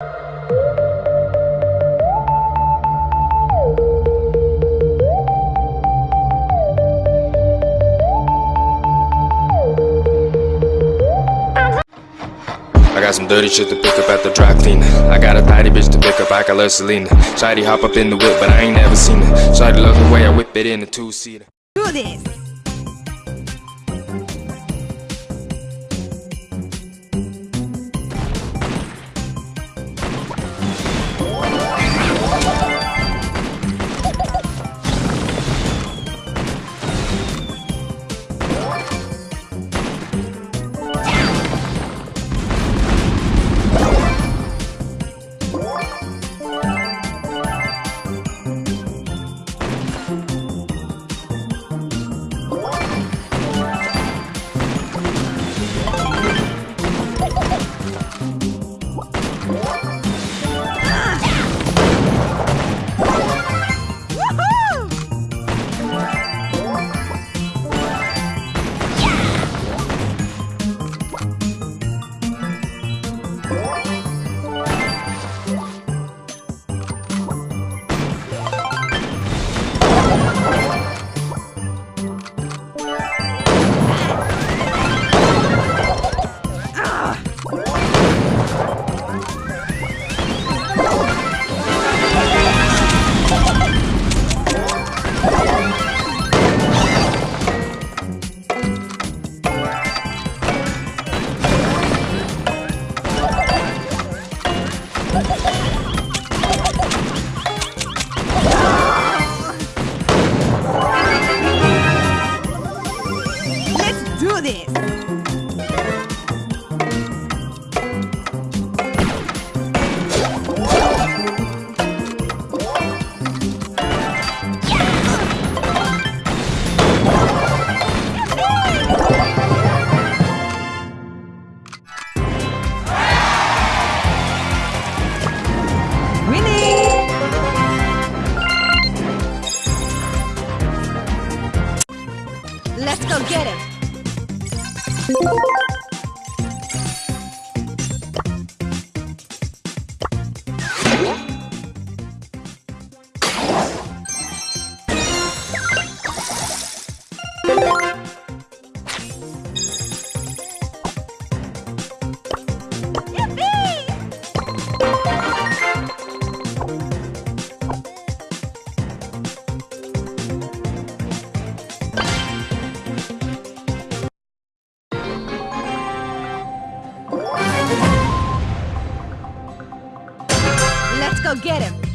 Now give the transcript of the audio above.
I got some dirty shit to pick up at the dry cleaner. I got a tidy bitch to pick up, I got love Selena. Shady hop up in the whip, but I ain't never seen her. Shady love the way I whip it in a two seater. Do this. Let's do this. Let's go get him. Go get him.